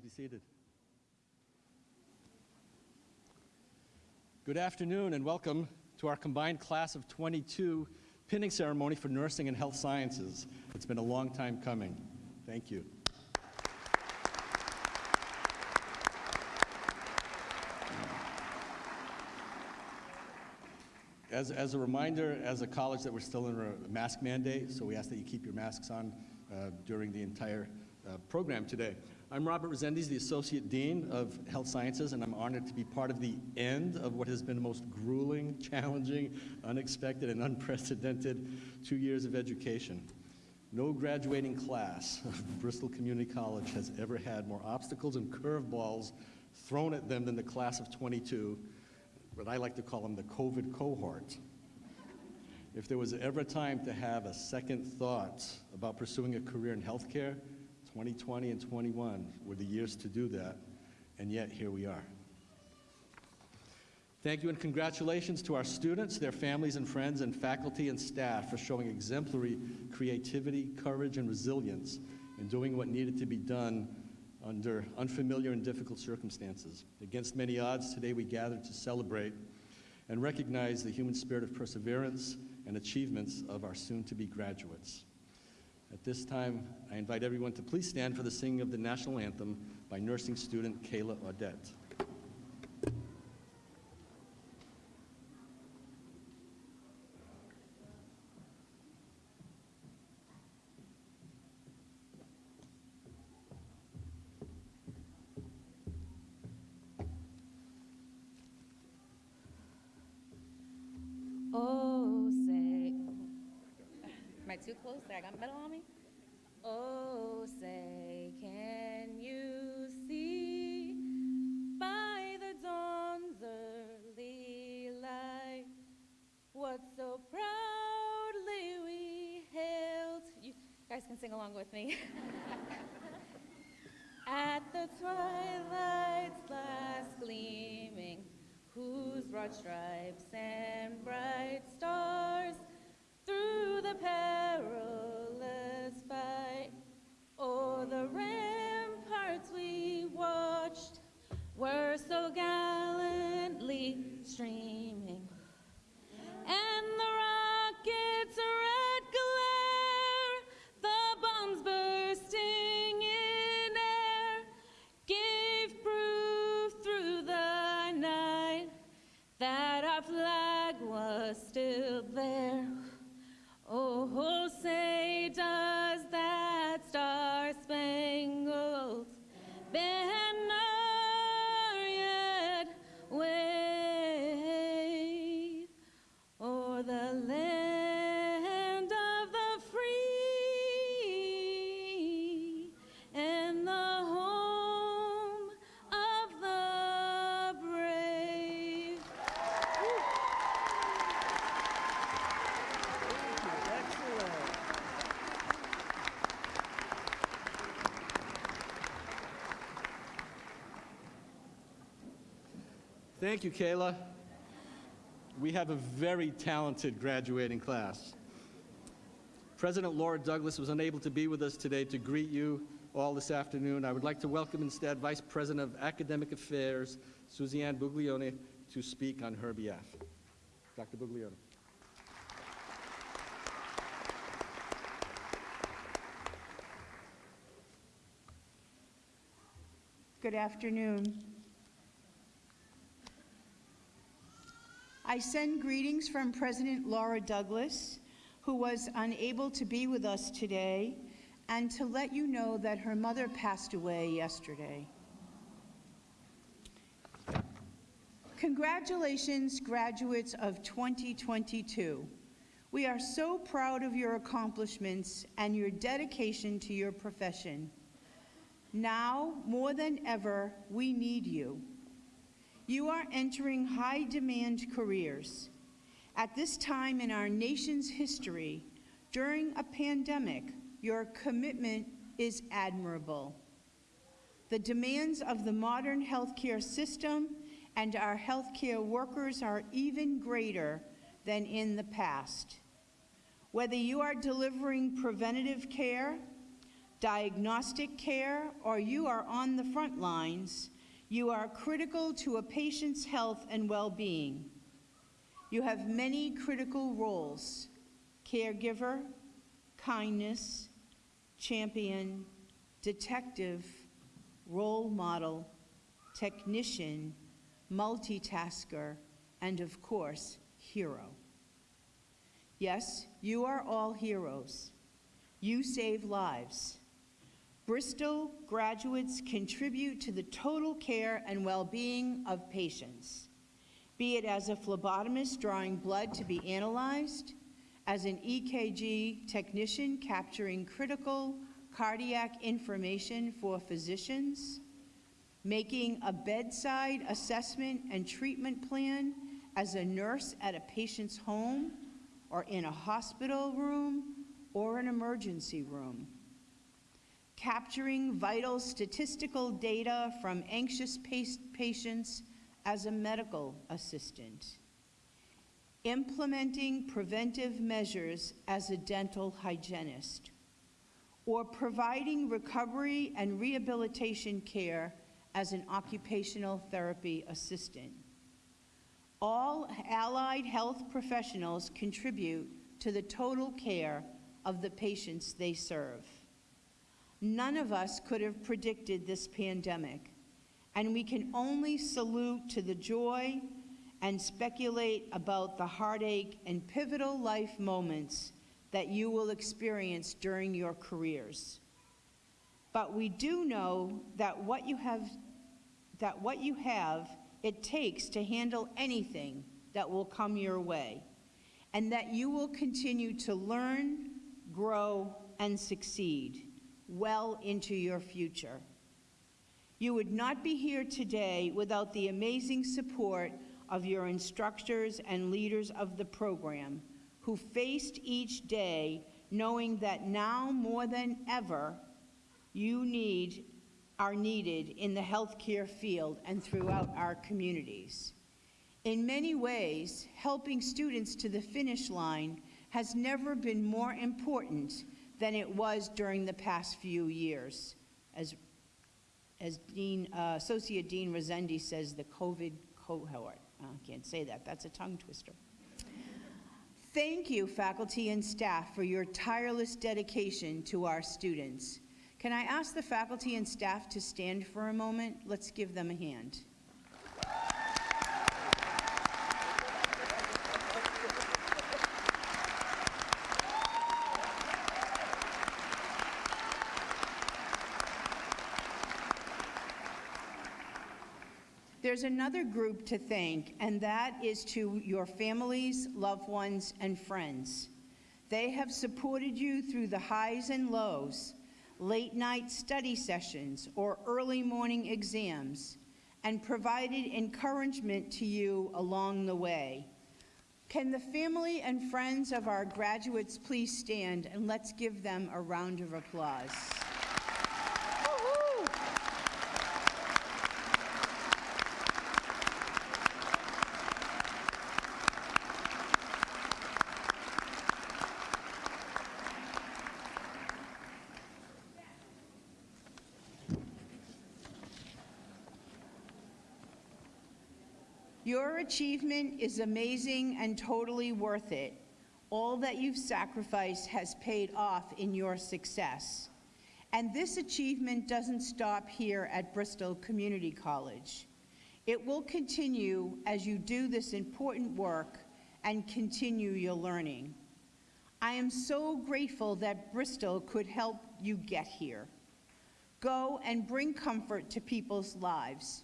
Please be seated. Good afternoon and welcome to our combined class of 22 pinning ceremony for nursing and health sciences. It's been a long time coming. Thank you. As, as a reminder, as a college that we're still in a mask mandate, so we ask that you keep your masks on uh, during the entire uh, program today. I'm Robert Resendiz, the Associate Dean of Health Sciences, and I'm honored to be part of the end of what has been the most grueling, challenging, unexpected, and unprecedented two years of education. No graduating class of Bristol Community College has ever had more obstacles and curveballs thrown at them than the class of 22, what I like to call them the COVID cohort. If there was ever a time to have a second thought about pursuing a career in healthcare, 2020 and 21 were the years to do that, and yet here we are. Thank you and congratulations to our students, their families and friends, and faculty and staff for showing exemplary creativity, courage, and resilience in doing what needed to be done under unfamiliar and difficult circumstances. Against many odds, today we gather to celebrate and recognize the human spirit of perseverance and achievements of our soon-to-be graduates. At this time, I invite everyone to please stand for the singing of the national anthem by nursing student Kayla Audette. Guys can sing along with me. At the twilight's last gleaming, whose broad stripes and bright stars through the perilous fight o'er the ramparts we watched were so gallantly streaming Thank you, Kayla. We have a very talented graduating class. President Laura Douglas was unable to be with us today to greet you all this afternoon. I would like to welcome instead Vice President of Academic Affairs, Suzanne Buglione, to speak on her behalf. Dr. Buglione. Good afternoon. I send greetings from President Laura Douglas, who was unable to be with us today, and to let you know that her mother passed away yesterday. Congratulations, graduates of 2022. We are so proud of your accomplishments and your dedication to your profession. Now, more than ever, we need you. You are entering high-demand careers. At this time in our nation's history, during a pandemic, your commitment is admirable. The demands of the modern healthcare system and our healthcare workers are even greater than in the past. Whether you are delivering preventative care, diagnostic care, or you are on the front lines, you are critical to a patient's health and well-being. You have many critical roles, caregiver, kindness, champion, detective, role model, technician, multitasker, and of course, hero. Yes, you are all heroes. You save lives. Bristol graduates contribute to the total care and well-being of patients, be it as a phlebotomist drawing blood to be analyzed, as an EKG technician capturing critical cardiac information for physicians, making a bedside assessment and treatment plan as a nurse at a patient's home or in a hospital room or an emergency room, capturing vital statistical data from anxious patients as a medical assistant, implementing preventive measures as a dental hygienist, or providing recovery and rehabilitation care as an occupational therapy assistant. All allied health professionals contribute to the total care of the patients they serve. None of us could have predicted this pandemic, and we can only salute to the joy and speculate about the heartache and pivotal life moments that you will experience during your careers. But we do know that what you have that what you have it takes to handle anything that will come your way, and that you will continue to learn, grow, and succeed well into your future. You would not be here today without the amazing support of your instructors and leaders of the program who faced each day knowing that now more than ever you need are needed in the healthcare field and throughout our communities. In many ways, helping students to the finish line has never been more important than it was during the past few years. As, as Dean, uh, Associate Dean Rosendi says, the COVID cohort. I can't say that, that's a tongue twister. Thank you, faculty and staff, for your tireless dedication to our students. Can I ask the faculty and staff to stand for a moment? Let's give them a hand. There's another group to thank, and that is to your families, loved ones, and friends. They have supported you through the highs and lows, late night study sessions, or early morning exams, and provided encouragement to you along the way. Can the family and friends of our graduates please stand and let's give them a round of applause. Your achievement is amazing and totally worth it. All that you've sacrificed has paid off in your success. And this achievement doesn't stop here at Bristol Community College. It will continue as you do this important work and continue your learning. I am so grateful that Bristol could help you get here. Go and bring comfort to people's lives.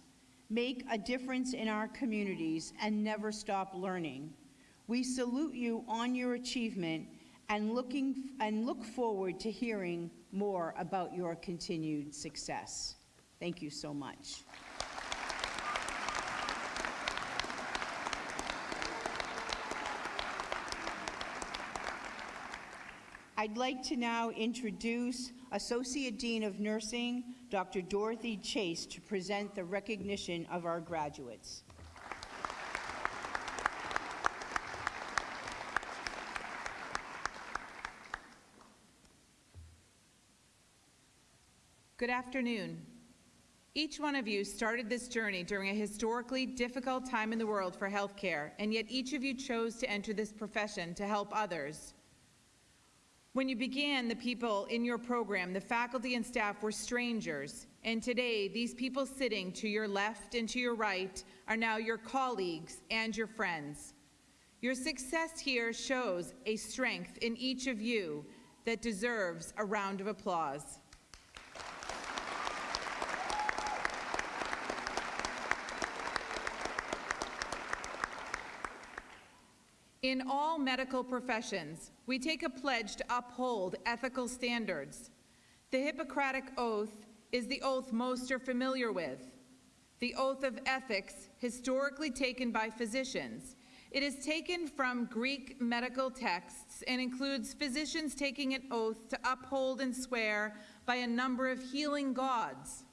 Make a difference in our communities and never stop learning. We salute you on your achievement and, looking, and look forward to hearing more about your continued success. Thank you so much. I'd like to now introduce Associate Dean of Nursing, Dr. Dorothy Chase, to present the recognition of our graduates. Good afternoon. Each one of you started this journey during a historically difficult time in the world for healthcare, and yet each of you chose to enter this profession to help others. When you began, the people in your program, the faculty and staff, were strangers, and today, these people sitting to your left and to your right are now your colleagues and your friends. Your success here shows a strength in each of you that deserves a round of applause. In all medical professions, we take a pledge to uphold ethical standards. The Hippocratic Oath is the oath most are familiar with. The oath of ethics, historically taken by physicians. It is taken from Greek medical texts and includes physicians taking an oath to uphold and swear by a number of healing gods.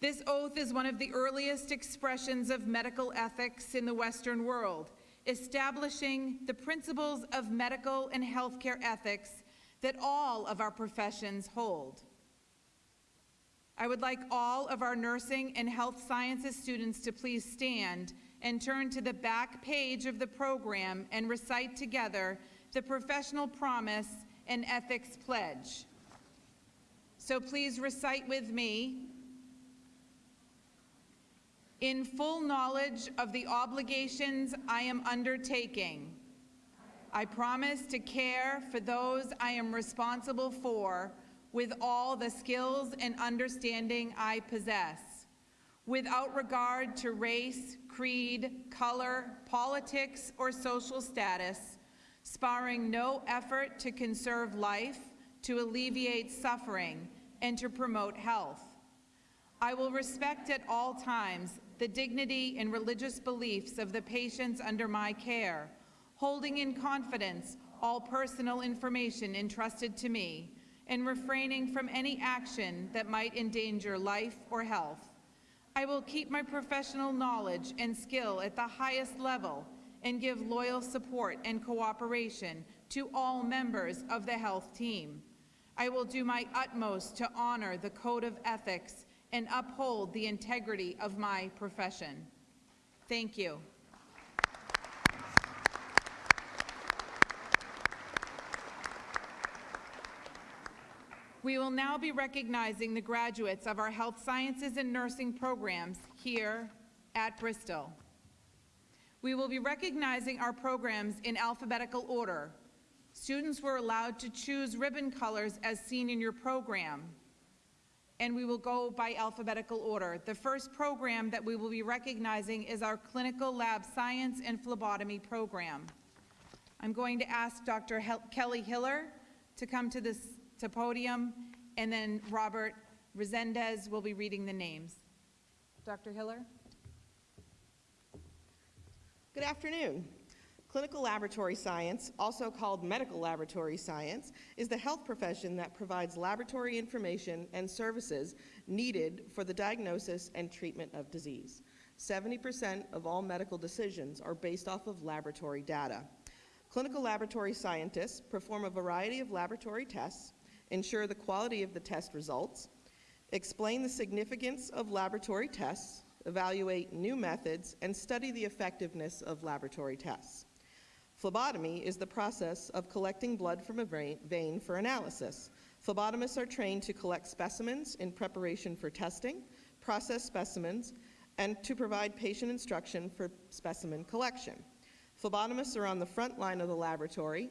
This oath is one of the earliest expressions of medical ethics in the Western world establishing the principles of medical and healthcare ethics that all of our professions hold. I would like all of our nursing and health sciences students to please stand and turn to the back page of the program and recite together the professional promise and ethics pledge. So please recite with me in full knowledge of the obligations I am undertaking. I promise to care for those I am responsible for with all the skills and understanding I possess, without regard to race, creed, color, politics, or social status, sparring no effort to conserve life, to alleviate suffering, and to promote health. I will respect at all times the dignity and religious beliefs of the patients under my care, holding in confidence all personal information entrusted to me, and refraining from any action that might endanger life or health. I will keep my professional knowledge and skill at the highest level and give loyal support and cooperation to all members of the health team. I will do my utmost to honor the code of ethics and uphold the integrity of my profession. Thank you. We will now be recognizing the graduates of our health sciences and nursing programs here at Bristol. We will be recognizing our programs in alphabetical order. Students were allowed to choose ribbon colors as seen in your program and we will go by alphabetical order. The first program that we will be recognizing is our Clinical Lab Science and Phlebotomy program. I'm going to ask Dr. Hel Kelly Hiller to come to this to podium, and then Robert Resendiz will be reading the names. Dr. Hiller? Good afternoon. Clinical laboratory science, also called medical laboratory science, is the health profession that provides laboratory information and services needed for the diagnosis and treatment of disease. 70% of all medical decisions are based off of laboratory data. Clinical laboratory scientists perform a variety of laboratory tests, ensure the quality of the test results, explain the significance of laboratory tests, evaluate new methods, and study the effectiveness of laboratory tests. Phlebotomy is the process of collecting blood from a vein for analysis. Phlebotomists are trained to collect specimens in preparation for testing, process specimens, and to provide patient instruction for specimen collection. Phlebotomists are on the front line of the laboratory,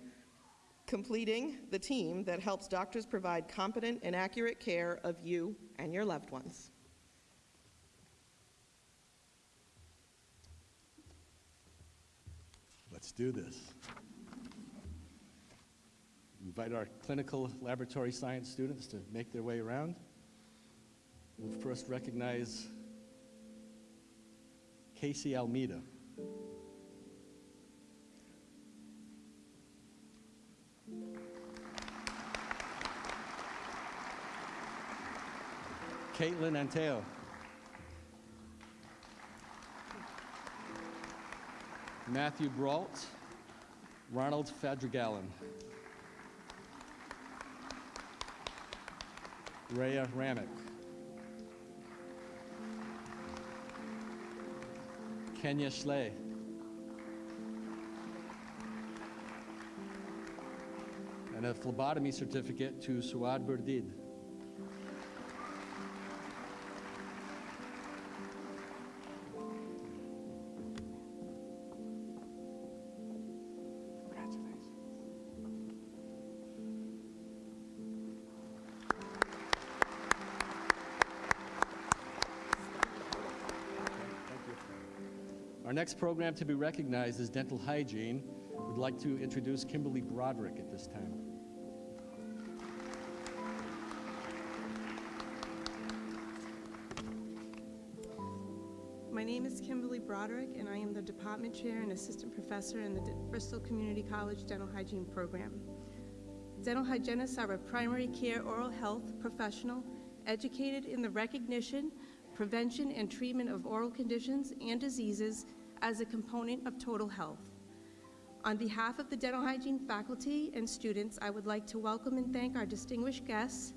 completing the team that helps doctors provide competent and accurate care of you and your loved ones. Let's do this. Invite our clinical laboratory science students to make their way around. We'll first recognize Casey Almeida. Caitlin Anteo. Matthew Brault, Ronald Fadrigallen. Rhea Ramick. Kenya Schley. And a phlebotomy certificate to Suad Burdid. Next program to be recognized is dental hygiene. We'd like to introduce Kimberly Broderick at this time. My name is Kimberly Broderick, and I am the Department Chair and Assistant Professor in the D- Bristol Community College Dental Hygiene Program. Dental hygienists are a primary care oral health professional educated in the recognition, prevention, and treatment of oral conditions and diseases as a component of total health. On behalf of the dental hygiene faculty and students, I would like to welcome and thank our distinguished guests,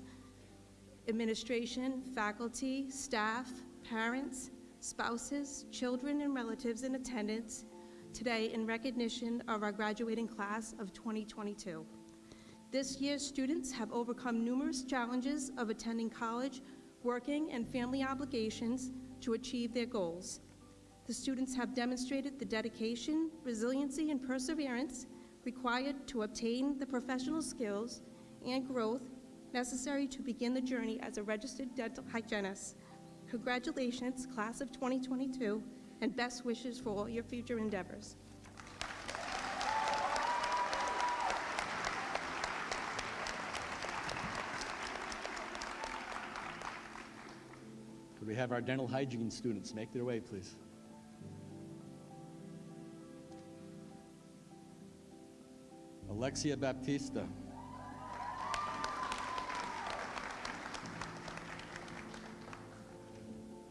administration, faculty, staff, parents, spouses, children, and relatives in attendance today in recognition of our graduating class of 2022. This year's students have overcome numerous challenges of attending college, working, and family obligations to achieve their goals. The students have demonstrated the dedication, resiliency, and perseverance required to obtain the professional skills and growth necessary to begin the journey as a registered dental hygienist. Congratulations, class of 2022, and best wishes for all your future endeavors. Could we have our dental hygiene students make their way, please? Alexia Baptista.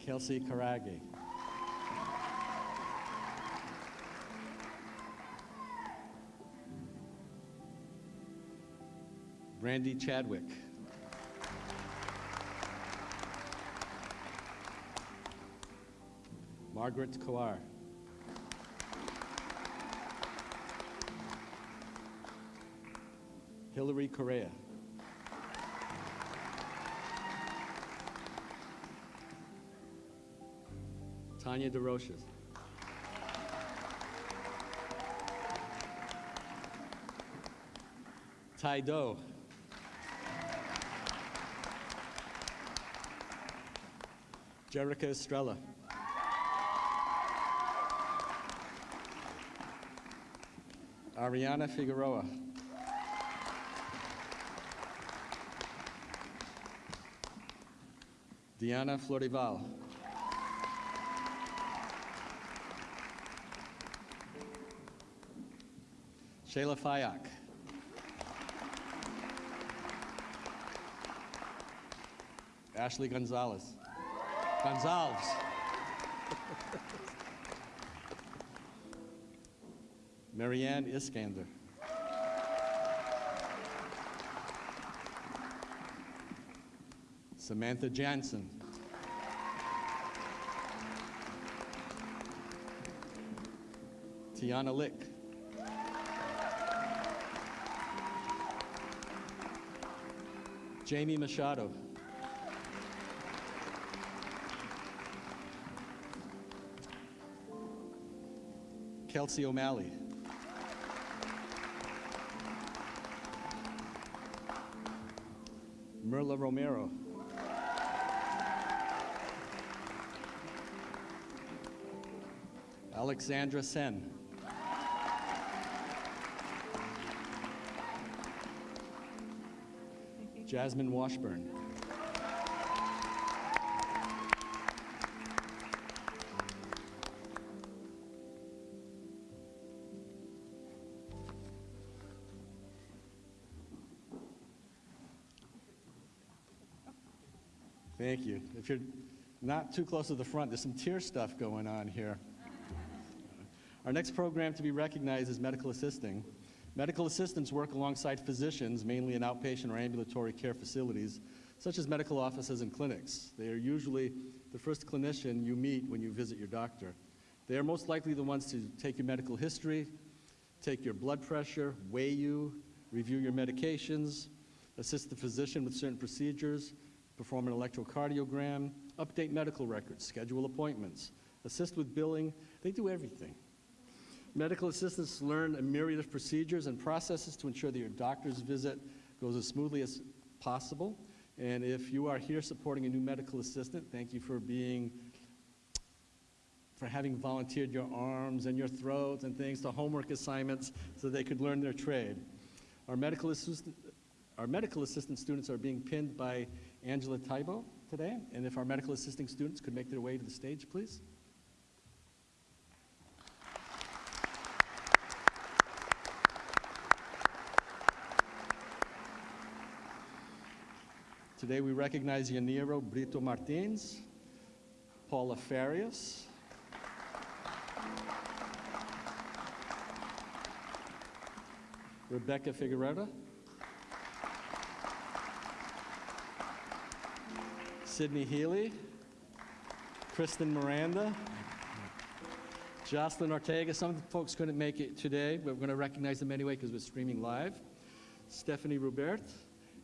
Kelsey Karage. Brandy Chadwick. Margaret Coar. Hillary Correa. Tanya DeRoches. Ty Doe. Jerica Estrella. Ariana Figueroa. Diana Florival. Shayla Fayak. Ashley Gonzalez. Gonzalez. Marianne Iskander. Samantha Jansen. Tiana Lick. Jamie Machado. Kelsey O'Malley. Merla Romero. Alexandra Sen. Jasmine Washburn. Thank you. If you're not too close to the front, there's some tear stuff going on here. Our next program to be recognized is medical assisting. Medical assistants work alongside physicians, mainly in outpatient or ambulatory care facilities, such as medical offices and clinics. They are usually the first clinician you meet when you visit your doctor. They are most likely the ones to take your medical history, take your blood pressure, weigh you, review your medications, assist the physician with certain procedures, perform an electrocardiogram, update medical records, schedule appointments, assist with billing. They do everything. Medical assistants learn a myriad of procedures and processes to ensure that your doctor's visit goes as smoothly as possible. And if you are here supporting a new medical assistant, thank you for being for having volunteered your arms and your throats and things to homework assignments so they could learn their trade. Our medical assistant, our medical assistant students are being pinned by Angela Tybo today. And if our medical assisting students could make their way to the stage, please. Today we recognize Yaniro Brito Martins, Paula Farias, Rebecca Figueroa, Sydney Healy, Kristen Miranda, Jocelyn Ortega. Some of the folks couldn't make it today, but we're going to recognize them anyway because we're streaming live. Stephanie Rubert,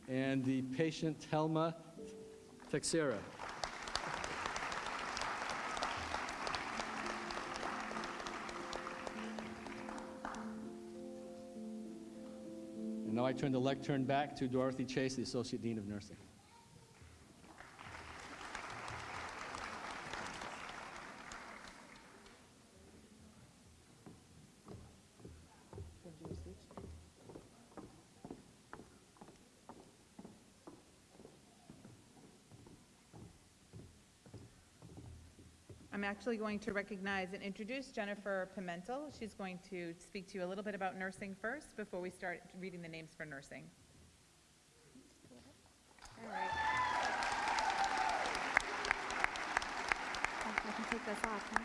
and the patient Helma Texera. And now I turn the lectern back to Dorothy Chase, the Associate Dean of Nursing. Actually going to recognize and introduce Jennifer Pimentel. She's going to speak to you a little bit about nursing first before we start reading the names for nursing. All right. I can take this off, huh?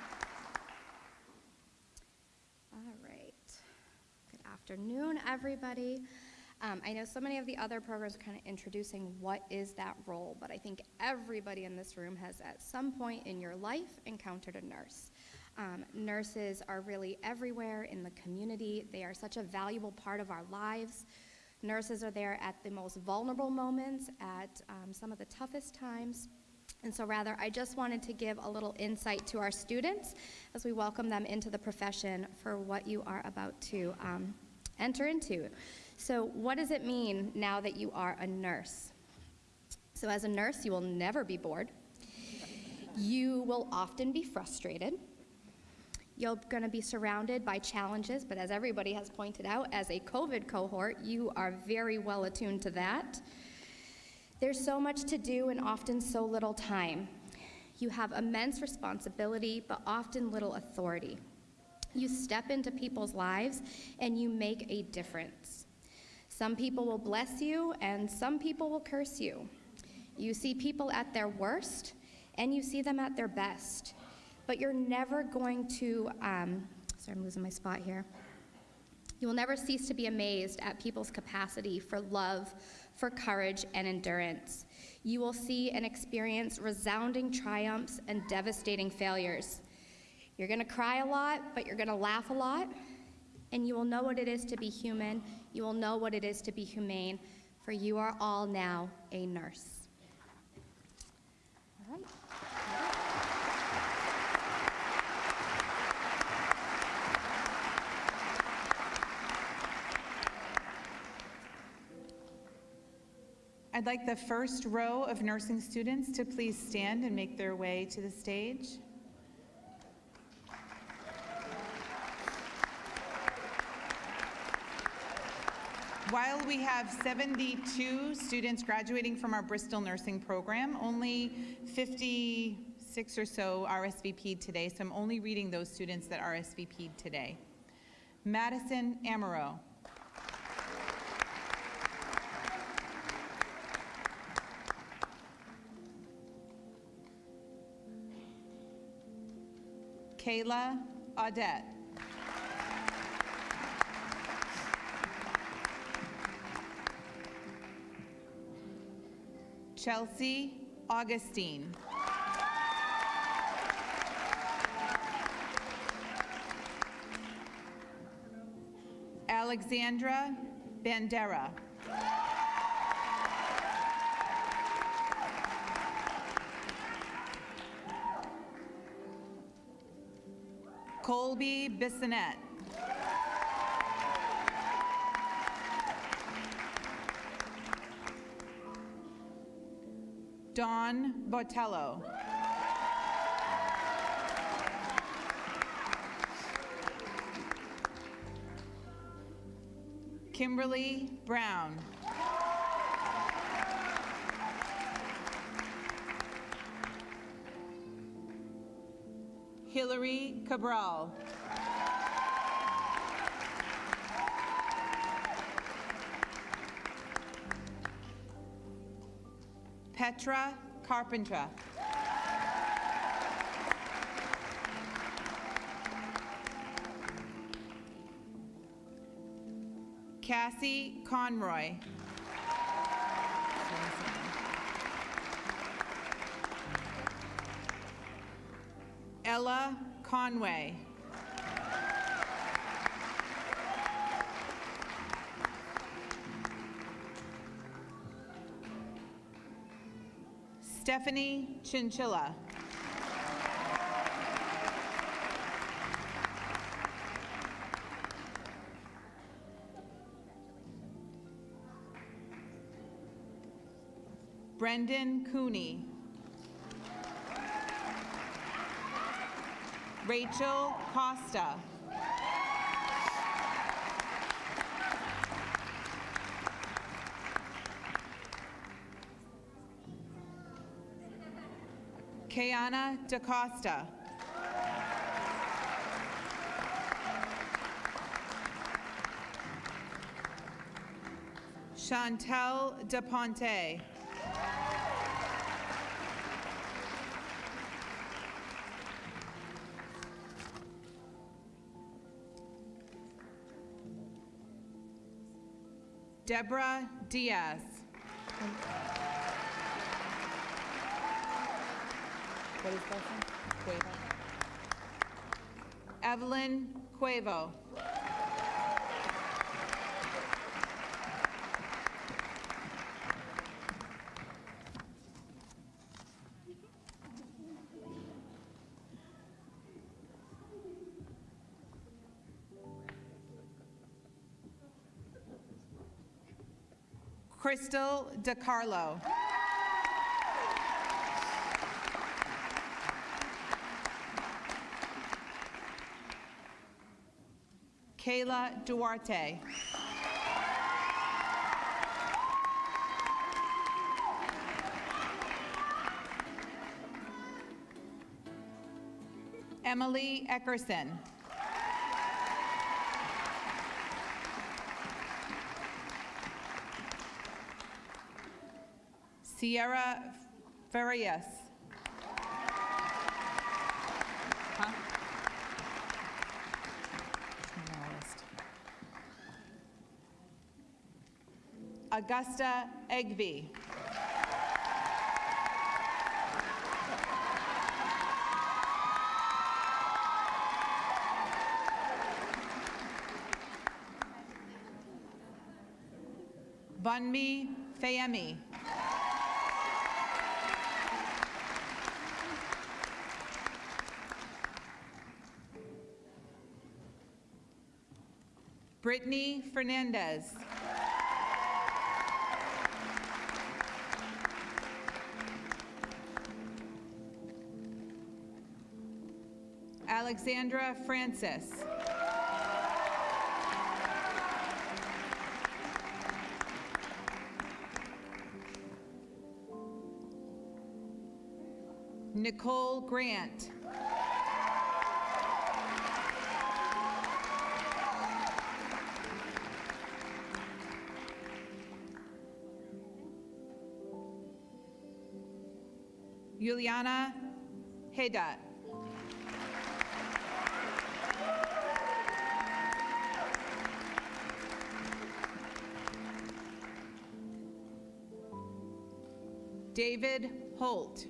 All right. Good afternoon, everybody. Um, I know so many of the other programs are kind of introducing what is that role, but I think everybody in this room has at some point in your life encountered a nurse. Um, nurses are really everywhere in the community. They are such a valuable part of our lives. Nurses are there at the most vulnerable moments, at um, some of the toughest times. And so, rather, I just wanted to give a little insight to our students as we welcome them into the profession for what you are about to um, enter into. So, what does it mean now that you are a nurse? So, as a nurse, you will never be bored. You will often be frustrated. You're going to be surrounded by challenges, but as everybody has pointed out, as a COVID cohort, you are very well attuned to that. There's so much to do and often so little time. You have immense responsibility, but often little authority. You step into people's lives and you make a difference. Some people will bless you and some people will curse you. You see people at their worst and you see them at their best but you're never going to, um, sorry, I'm losing my spot here. You will never cease to be amazed at people's capacity for love, for courage, and endurance. You will see and experience resounding triumphs and devastating failures. You're going to cry a lot, but you're going to laugh a lot, and you will know what it is to be human. You will know what it is to be humane, for you are all now a nurse. All right. I'd like the first row of nursing students to please stand and make their way to the stage. While we have 72 students graduating from our Bristol nursing program, only 56 or so RSVP'd today, so I'm only reading those students that RSVP'd today. Madison Amaro. Kayla Audette. Chelsea Augustine. Alexandra Bandera. Colby Bissonette. Dawn Botello. Kimberly Brown. Hillary Cabral. Petra Carpenter. Cassie Conroy. Ella Conway. Stephanie Chinchilla. Brendan Cooney. Rachel Costa. Kayana DaCosta. Chantel DePonte. Deborah Diaz. What is that? Cueva. Evelyn Cuevo. Crystal DeCarlo. Kayla Duarte. Emily Eckerson. Sierra Farias. Huh? It's not on our list. Augusta Egby. Bunmi Fayemi. Brittany Fernandez. Alexandra Francis. Nicole Grant. Juliana Hedat. David Holt.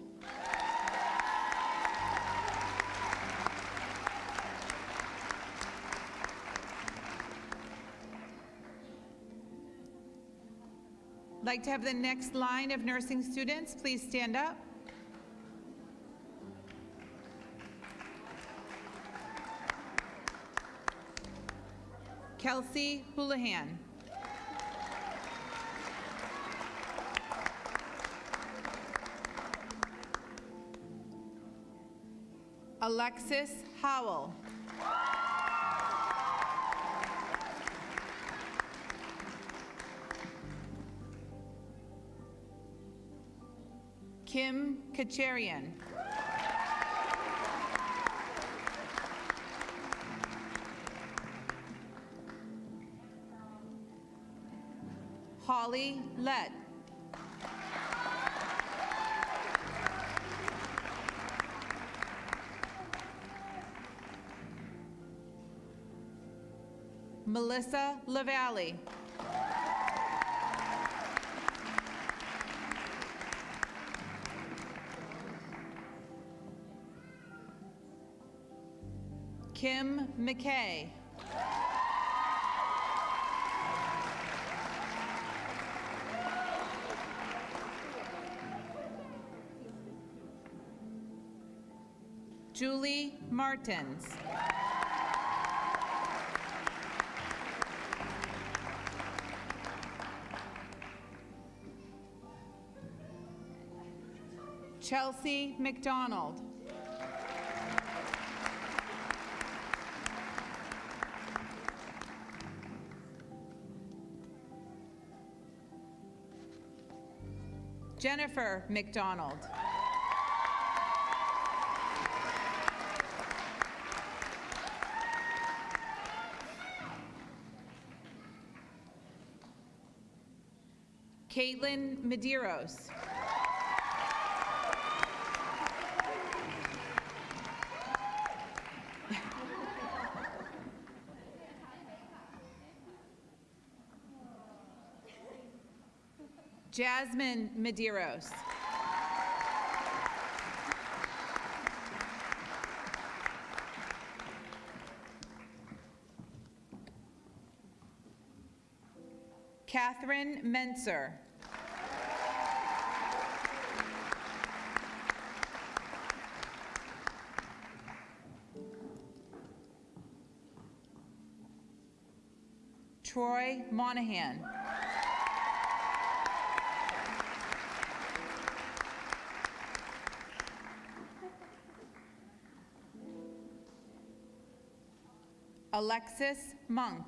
Like to have the next line of nursing students, please stand up. Kelsey Houlihan. Alexis Howell. Kim Kacharian. Holly Lett. Melissa LaValle. Kim McKay. Julie Martins. Chelsea McDonald. Jennifer McDonald. Caitlin Medeiros. Jasmine Medeiros. Catherine Menser. Troy Monahan. Alexis Monk.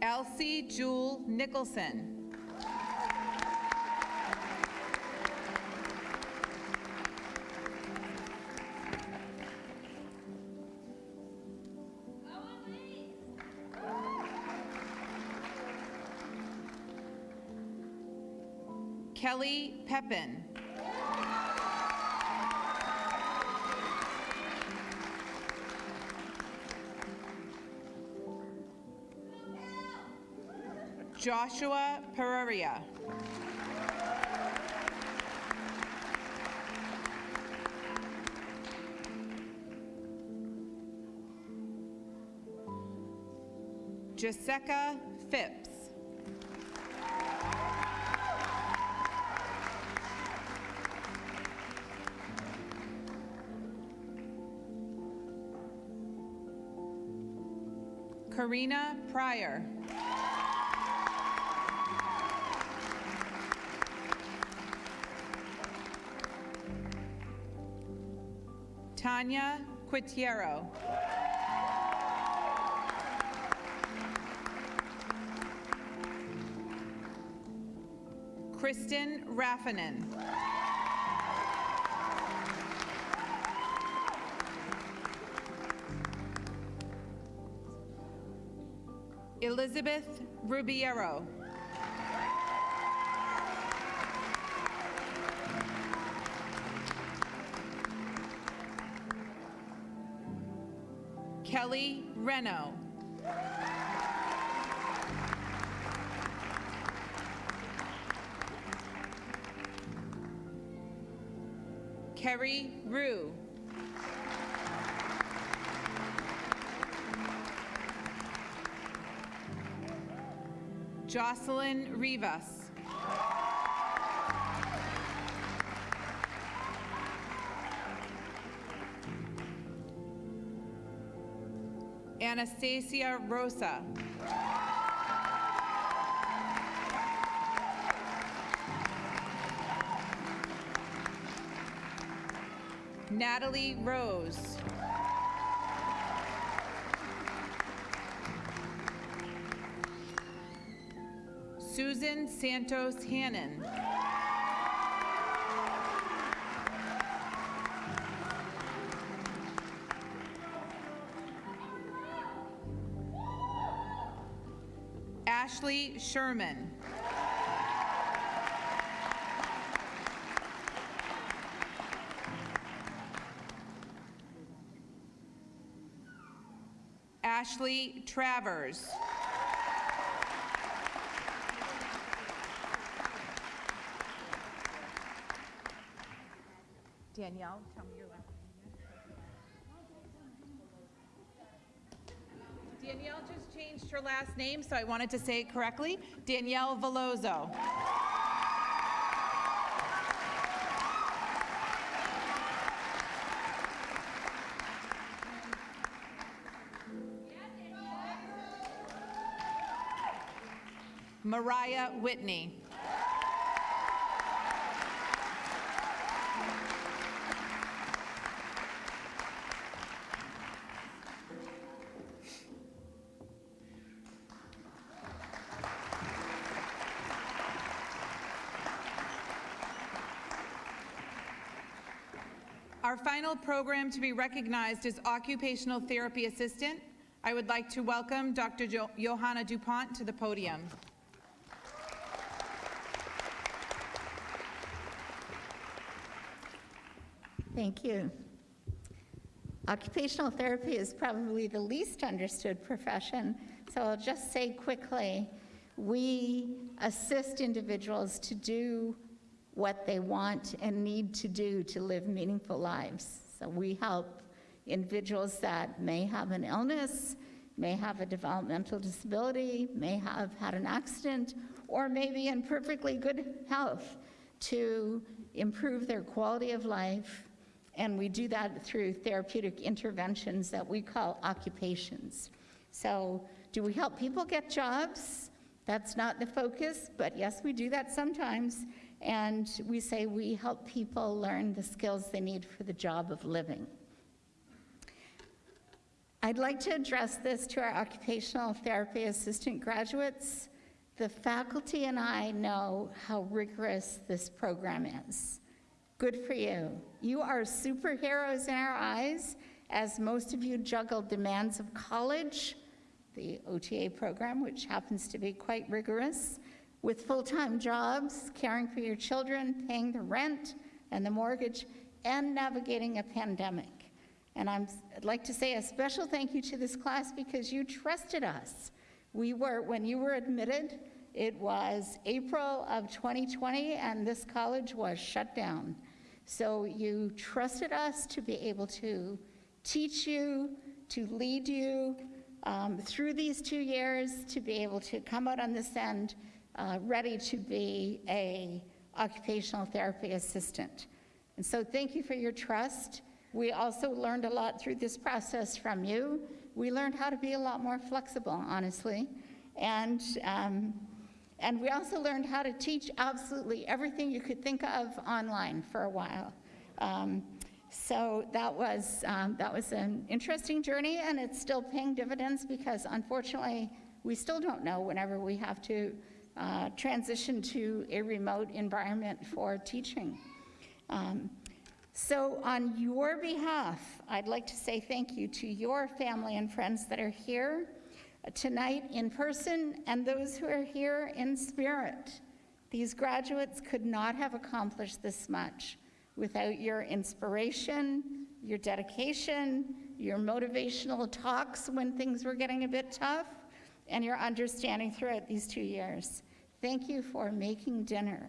Elsie Jewel Nicholson. Kelly Pepin. Joshua Pereira. Jessica Phipps. Karina Pryor. Tanya Quitiero. Kristen Raffanen. Elizabeth Rubiero. Kelly Reno. Kerry Rue. Jocelyn Rivas. Anastasia Rosa. Natalie Rose. Susan Santos Hannon. Ashley Sherman. Ashley Travers. Danielle, tell me your last name. Danielle just changed her last name, so I wanted to say it correctly. Danielle Veloso. Mariah Whitney. Our final program to be recognized is Occupational Therapy Assistant. I would like to welcome Dr. Jo- Johanna DuPont to the podium. Thank you. Occupational therapy is probably the least understood profession, so I'll just say quickly, we assist individuals to do what they want and need to do to live meaningful lives. So we help individuals that may have an illness, may have a developmental disability, may have had an accident, or may be in perfectly good health to improve their quality of life. And we do that through therapeutic interventions that we call occupations. So, do we help people get jobs? That's not the focus, but yes, we do that sometimes. And we say we help people learn the skills they need for the job of living. I'd like to address this to our occupational therapy assistant graduates. The faculty and I know how rigorous this program is. Good for you. You are superheroes in our eyes, as most of you juggle demands of college, the OTA program, which happens to be quite rigorous, with full-time jobs, caring for your children, paying the rent and the mortgage, and navigating a pandemic. And I'm, I'd like to say a special thank you to this class because you trusted us. We were, when you were admitted, it was April of 2020, and this college was shut down. So you trusted us to be able to teach you, to lead you um, through these two years, to be able to come out on this end uh, ready to be a occupational therapy assistant. And so thank you for your trust. We also learned a lot through this process from you. We learned how to be a lot more flexible, honestly. And, um, and we also learned how to teach absolutely everything you could think of online for a while. Um, so that was, um, that was an interesting journey, and it's still paying dividends because unfortunately, we still don't know whenever we have to uh, transition to a remote environment for teaching. Um, so on your behalf, I'd like to say thank you to your family and friends that are here tonight in person and those who are here in spirit. These graduates could not have accomplished this much without your inspiration, your dedication, your motivational talks when things were getting a bit tough, and your understanding throughout these two years. Thank you for making dinner,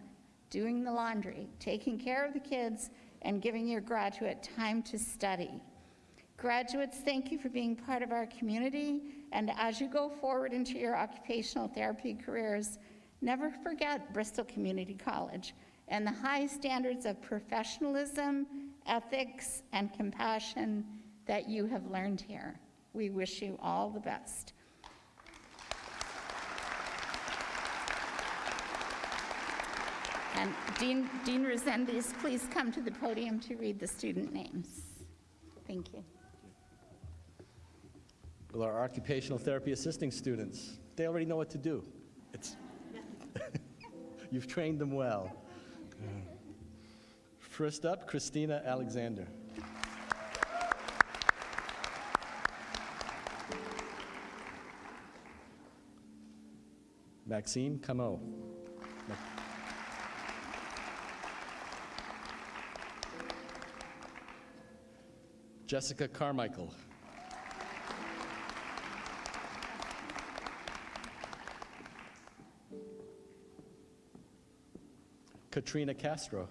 doing the laundry, taking care of the kids, and giving your graduate time to study. Graduates, thank you for being part of our community, and as you go forward into your occupational therapy careers, never forget Bristol Community College and the high standards of professionalism, ethics, and compassion that you have learned here. We wish you all the best. And Dean, Dean Resendiz, please come to the podium to read the student names. Thank you. Well, our occupational therapy assisting students, they already know what to do. It's You've trained them well. First up, Christina Alexander. Maxime Camo. Jessica Carmichael. Katrina Castro.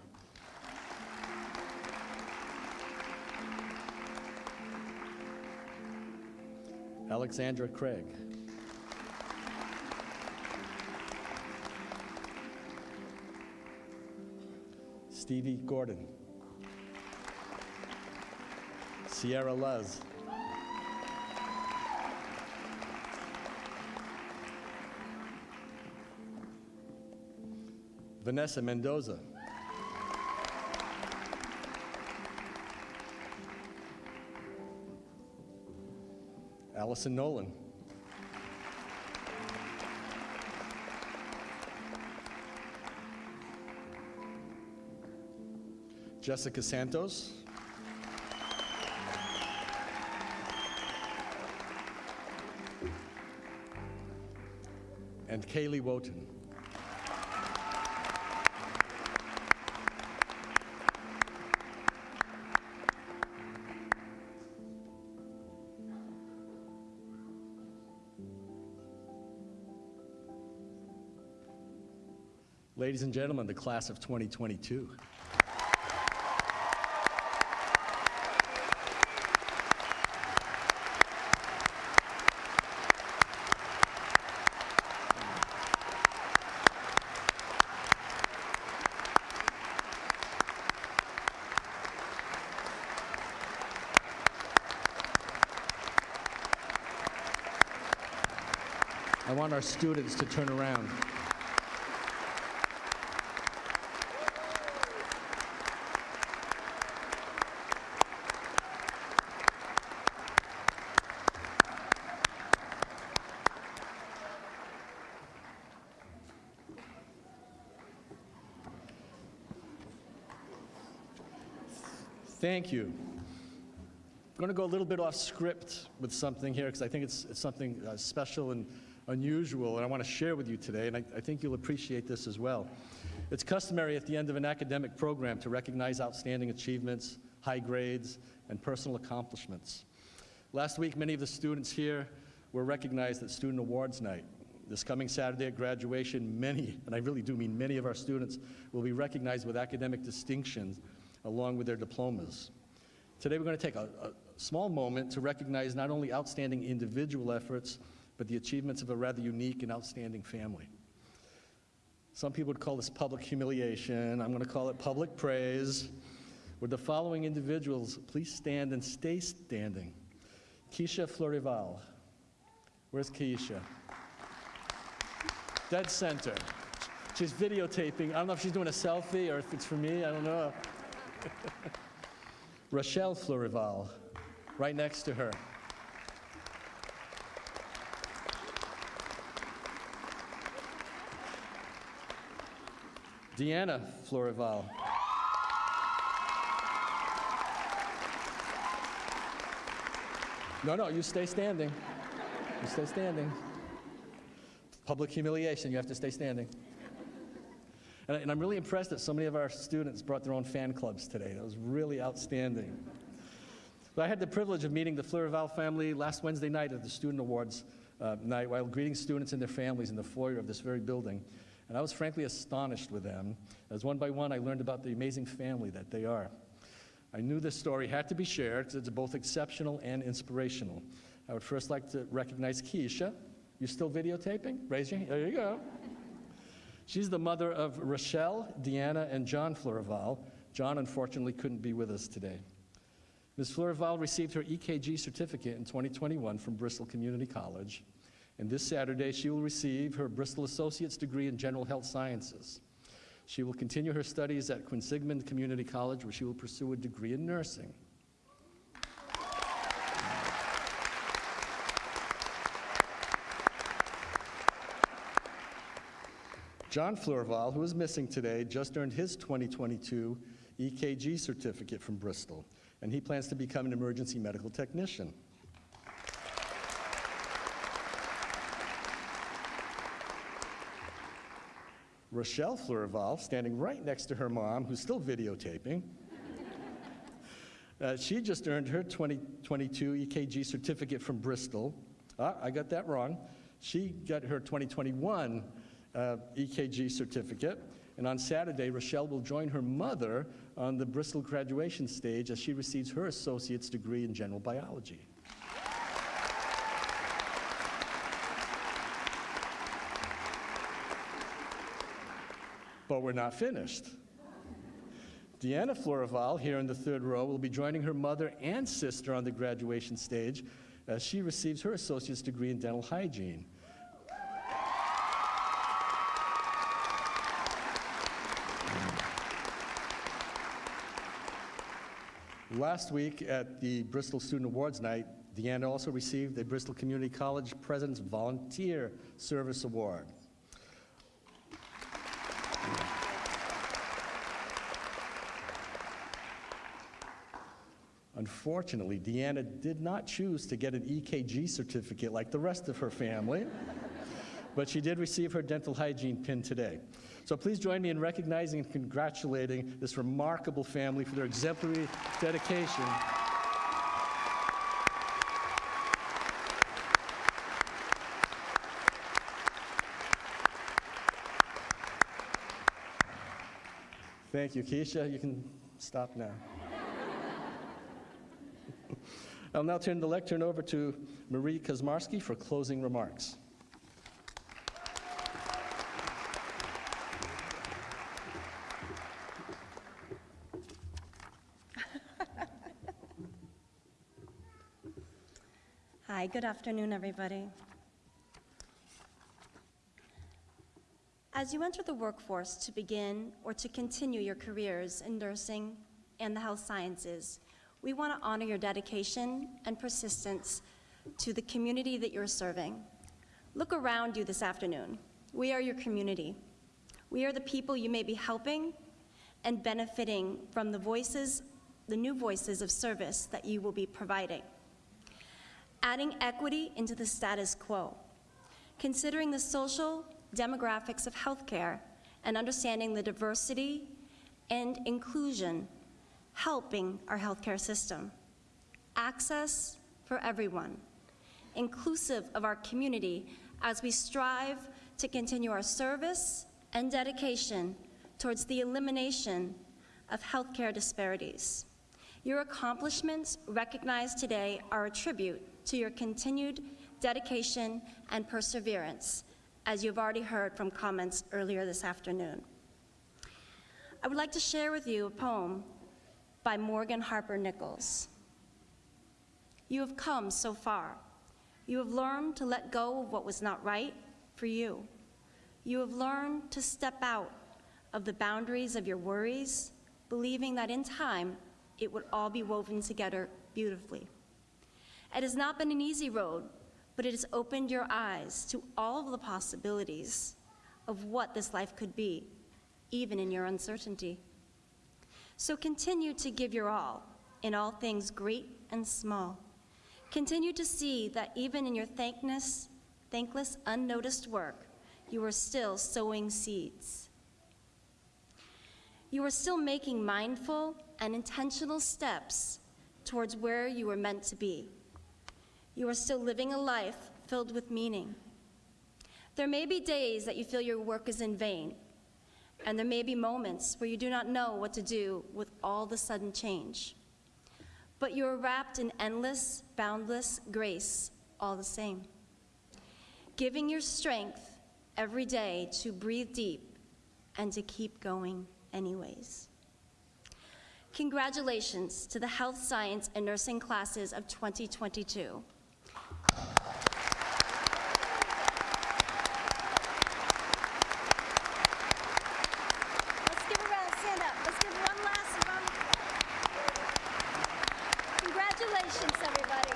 Alexandra Craig. Stevie Gordon. Sierra Luz. Vanessa Mendoza. Allison Nolan. Jessica Santos. And Kaylee Wotan. Ladies and gentlemen, the class of 2022. Want our students to turn around. Thank you. I'm going to go a little bit off script with something here because I think it's, it's something uh, special and unusual, and I want to share with you today, and I, I think you'll appreciate this as well. It's customary at the end of an academic program to recognize outstanding achievements, high grades, and personal accomplishments. Last week, many of the students here were recognized at Student Awards Night. This coming Saturday at graduation, many, and I really do mean many of our students, will be recognized with academic distinctions along with their diplomas. Today we're going to take a, a, small moment to recognize not only outstanding individual efforts, but the achievements of a rather unique and outstanding family. Some people would call this public humiliation. I'm going to call it public praise. Would the following individuals please stand and stay standing? Keisha Florival. Where's Keisha? Dead center. She's videotaping. I don't know if she's doing a selfie or if it's for me. I don't know. Rochelle Florival, right next to her. Deanna Florival. No, no, you stay standing. You stay standing. Public humiliation, you have to stay standing. And, and I'm really impressed that so many of our students brought their own fan clubs today. That was really outstanding. So I had the privilege of meeting the Florival family last Wednesday night at the Student Awards uh, night while greeting students and their families in the foyer of this very building. And I was frankly astonished with them, as one by one I learned about the amazing family that they are. I knew this story had to be shared because it's both exceptional and inspirational. I would first like to recognize Keisha. You still videotaping? Raise your hand. There you go. She's the mother of Rochelle, Deanna, and John Florival. John unfortunately couldn't be with us today. Ms. Florival received her EKG certificate in 2021 from Bristol Community College, and this Saturday she will receive her Bristol Associate's degree in General Health Sciences. She will continue her studies at Quinsigamond Community College, where she will pursue a degree in nursing. John Fleurval, who is missing today, just earned his 2022 EKG certificate from Bristol, and he plans to become an emergency medical technician. Rochelle Fleurval, standing right next to her mom, who's still videotaping, uh, she just earned her 2022 EKG certificate from Bristol. Ah, I got that wrong. She got her 2021 uh, EKG certificate. And on Saturday, Rochelle will join her mother on the Bristol graduation stage as she receives her associate's degree in general biology. But we're not finished. Deanna Florival, here in the third row, will be joining her mother and sister on the graduation stage as she receives her associate's degree in dental hygiene. Last week at the Bristol Student Awards Night, Deanna also received the Bristol Community College President's Volunteer Service Award. Unfortunately, Deanna did not choose to get an EKG certificate like the rest of her family, but she did receive her dental hygiene pin today. So please join me in recognizing and congratulating this remarkable family for their exemplary dedication. Thank you, Keisha. You can stop now. I'll now turn the lectern over to Marie Kazmarski for closing remarks. Hi, good afternoon, everybody. As you enter the workforce to begin or to continue your careers in nursing and the health sciences, we want to honor your dedication and persistence to the community that you're serving. Look around you this afternoon. We are your community. We are the people you may be helping and benefiting from the voices, the new voices of service that you will be providing. Adding equity into the status quo, considering the social demographics of healthcare and understanding the diversity and inclusion helping our healthcare system. Access for everyone, inclusive of our community as we strive to continue our service and dedication towards the elimination of healthcare disparities. Your accomplishments recognized today are a tribute to your continued dedication and perseverance, as you've already heard from comments earlier this afternoon. I would like to share with you a poem by Morgan Harper Nichols. You have come so far. You have learned to let go of what was not right for you. You have learned to step out of the boundaries of your worries, believing that in time it would all be woven together beautifully. It has not been an easy road, but it has opened your eyes to all of the possibilities of what this life could be, even in your uncertainty. So continue to give your all in all things great and small. Continue to see that even in your thankless, thankless, unnoticed work, you are still sowing seeds. You are still making mindful and intentional steps towards where you were meant to be. You are still living a life filled with meaning. There may be days that you feel your work is in vain, and there may be moments where you do not know what to do with all the sudden change. But you are wrapped in endless, boundless grace all the same, giving your strength every day to breathe deep and to keep going anyways. Congratulations to the health science and nursing classes of 2022. Let's give a round, stand up. Let's give one last round. Congratulations, everybody.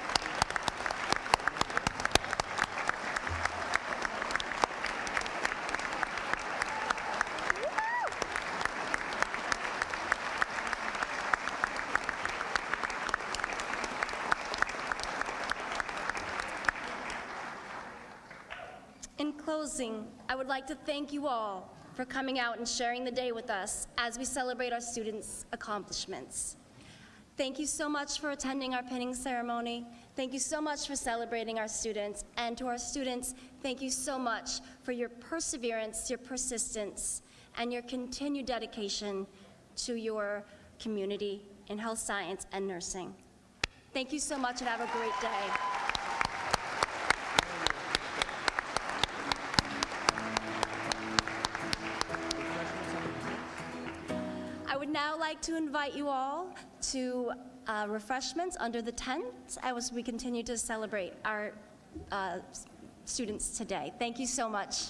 Woo! In closing, I would like to thank you all for coming out and sharing the day with us as we celebrate our students' accomplishments. Thank you so much for attending our pinning ceremony. Thank you so much for celebrating our students. And to our students, thank you so much for your perseverance, your persistence, and your continued dedication to your community in health science and nursing. Thank you so much and have a great day. To invite you all to uh, refreshments under the tent as we continue to celebrate our uh, students today. Thank you so much.